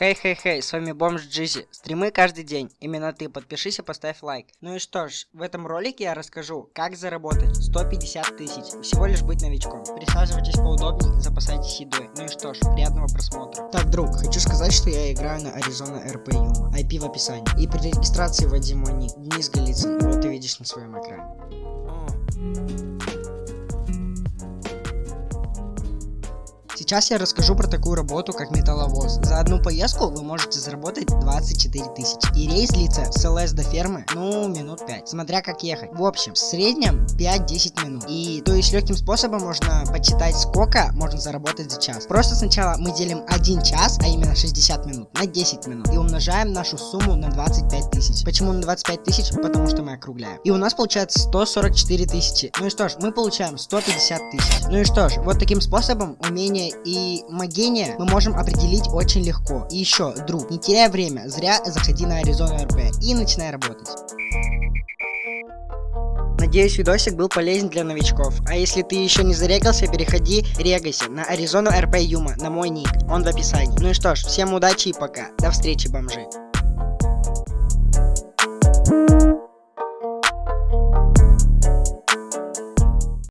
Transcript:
Хей-хей-хей, с вами Бомж Джизи. Стримы каждый день. Именно ты. Подпишись и поставь лайк. Ну и что ж, в этом ролике я расскажу, как заработать 150 тысяч. Всего лишь быть новичком. Присаживайтесь поудобнее, запасайтесь едой. Ну и что ж, приятного просмотра. Так, друг, хочу сказать, что я играю на Arizona RP Yuma. IP в описании. И при регистрации вводи мой ник. Денис Голицын. Вот ты видишь на своем экране. Сейчас я расскажу про такую работу, как металловоз. За одну поездку вы можете заработать 24 тысячи. И рейс длится с ЛС до фермы, ну, минут 5, смотря как ехать. В общем, в среднем 5-10 минут. И то есть легким способом можно подсчитать, сколько можно заработать за час. Просто сначала мы делим 1 час, а именно 60 минут, на 10 минут. И умножаем нашу сумму на 25 тысяч. Почему на 25 тысяч? Потому что мы округляем. И у нас получается 144 тысячи. Ну и что ж, мы получаем 150 тысяч. Ну и что ж, вот таким способом умение и магения мы можем определить очень легко. И еще, друг, не теряй время, зря заходи на Arizona RP и начинай работать. Надеюсь, видосик был полезен для новичков. А если ты еще не зарегался, переходи, регайся на Arizona RP Юма, на мой ник, он в описании. Ну и что ж, всем удачи и пока. До встречи, бомжи.